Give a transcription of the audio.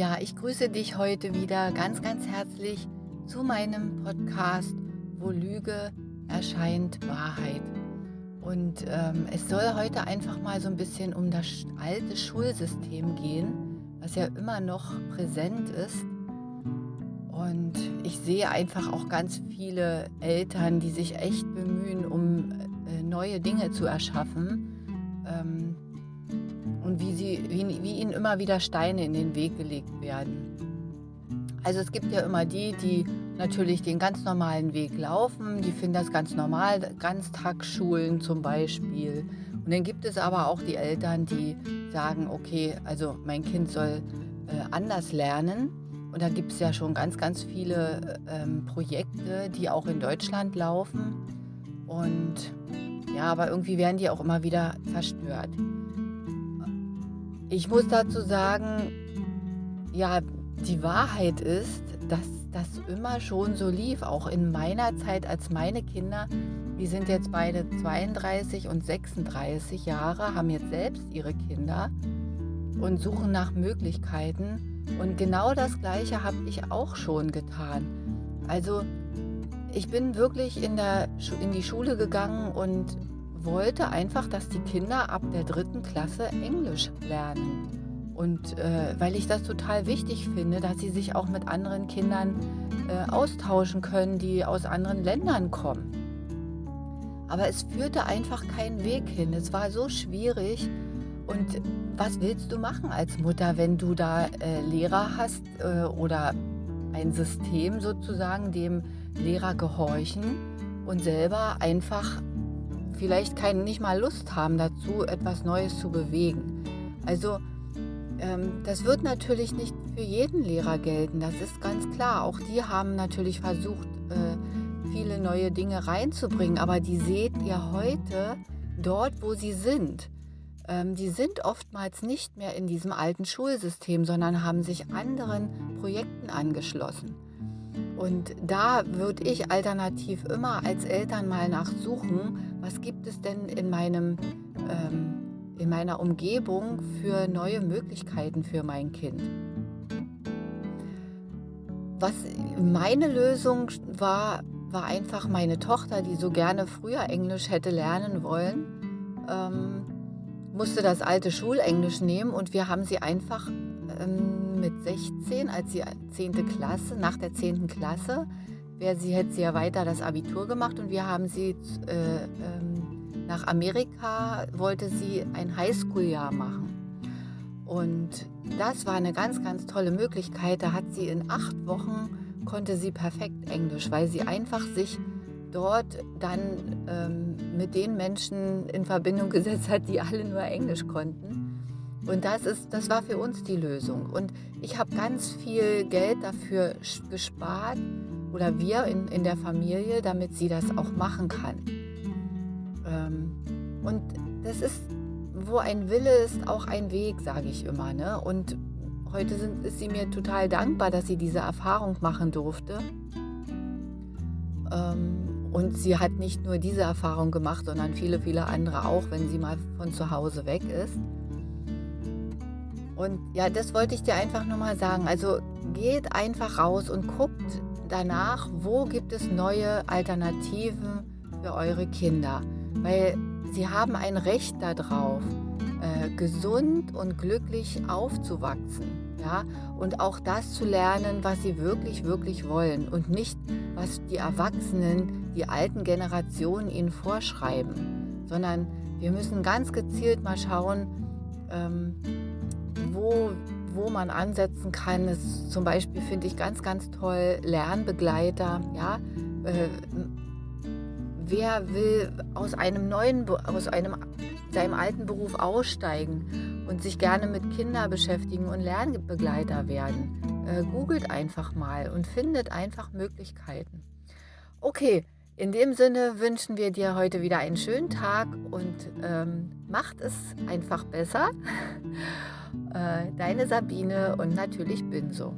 Ja, ich grüße dich heute wieder ganz, ganz herzlich zu meinem Podcast, wo Lüge erscheint Wahrheit. Und ähm, es soll heute einfach mal so ein bisschen um das alte Schulsystem gehen, was ja immer noch präsent ist. Und ich sehe einfach auch ganz viele Eltern, die sich echt bemühen, um äh, neue Dinge zu erschaffen. Wie, sie, wie, wie ihnen immer wieder Steine in den Weg gelegt werden. Also es gibt ja immer die, die natürlich den ganz normalen Weg laufen, die finden das ganz normal, Ganztagsschulen zum Beispiel. Und dann gibt es aber auch die Eltern, die sagen, okay, also mein Kind soll äh, anders lernen. Und da gibt es ja schon ganz, ganz viele ähm, Projekte, die auch in Deutschland laufen. Und ja, aber irgendwie werden die auch immer wieder zerstört. Ich muss dazu sagen, ja, die Wahrheit ist, dass das immer schon so lief. Auch in meiner Zeit, als meine Kinder, die sind jetzt beide 32 und 36 Jahre, haben jetzt selbst ihre Kinder und suchen nach Möglichkeiten. Und genau das Gleiche habe ich auch schon getan. Also ich bin wirklich in, der, in die Schule gegangen und wollte einfach, dass die Kinder ab der dritten Klasse Englisch lernen. Und äh, weil ich das total wichtig finde, dass sie sich auch mit anderen Kindern äh, austauschen können, die aus anderen Ländern kommen. Aber es führte einfach keinen Weg hin. Es war so schwierig. Und was willst du machen als Mutter, wenn du da äh, Lehrer hast äh, oder ein System sozusagen, dem Lehrer gehorchen und selber einfach vielleicht kein, nicht mal Lust haben dazu, etwas Neues zu bewegen. Also ähm, das wird natürlich nicht für jeden Lehrer gelten, das ist ganz klar. Auch die haben natürlich versucht, äh, viele neue Dinge reinzubringen, aber die seht ihr heute dort, wo sie sind. Ähm, die sind oftmals nicht mehr in diesem alten Schulsystem, sondern haben sich anderen Projekten angeschlossen. Und da würde ich alternativ immer als Eltern mal nachsuchen, was gibt es denn in, meinem, ähm, in meiner Umgebung für neue Möglichkeiten für mein Kind. Was meine Lösung war, war einfach meine Tochter, die so gerne früher Englisch hätte lernen wollen, ähm, musste das alte Schulenglisch nehmen und wir haben sie einfach ähm, mit 16, als sie 10. Klasse, nach der 10. Klasse, wäre sie, hätte sie ja weiter das Abitur gemacht und wir haben sie äh, ähm, nach Amerika, wollte sie ein Highschool-Jahr machen. Und das war eine ganz, ganz tolle Möglichkeit. Da hat sie in acht Wochen, konnte sie perfekt Englisch, weil sie einfach sich dort dann ähm, mit den Menschen in Verbindung gesetzt hat, die alle nur Englisch konnten. Und das, ist, das war für uns die Lösung. Und ich habe ganz viel Geld dafür gespart, oder wir in, in der Familie, damit sie das auch machen kann. Ähm, und das ist, wo ein Wille ist, auch ein Weg, sage ich immer. Ne? Und heute sind, ist sie mir total dankbar, dass sie diese Erfahrung machen durfte. Ähm, und sie hat nicht nur diese Erfahrung gemacht, sondern viele, viele andere auch, wenn sie mal von zu Hause weg ist. Und ja, das wollte ich dir einfach nur mal sagen. Also geht einfach raus und guckt danach, wo gibt es neue Alternativen für eure Kinder. Weil sie haben ein Recht darauf, äh, gesund und glücklich aufzuwachsen. Ja? Und auch das zu lernen, was sie wirklich, wirklich wollen. Und nicht, was die Erwachsenen, die alten Generationen ihnen vorschreiben. Sondern wir müssen ganz gezielt mal schauen, ähm, wo, wo man ansetzen kann. ist zum Beispiel finde ich ganz, ganz toll Lernbegleiter. Ja? Äh, wer will aus einem neuen, aus einem, seinem alten Beruf aussteigen und sich gerne mit Kindern beschäftigen und Lernbegleiter werden? Äh, googelt einfach mal und findet einfach Möglichkeiten. Okay, in dem Sinne wünschen wir dir heute wieder einen schönen Tag und ähm, macht es einfach besser. Äh, deine Sabine und natürlich Binso.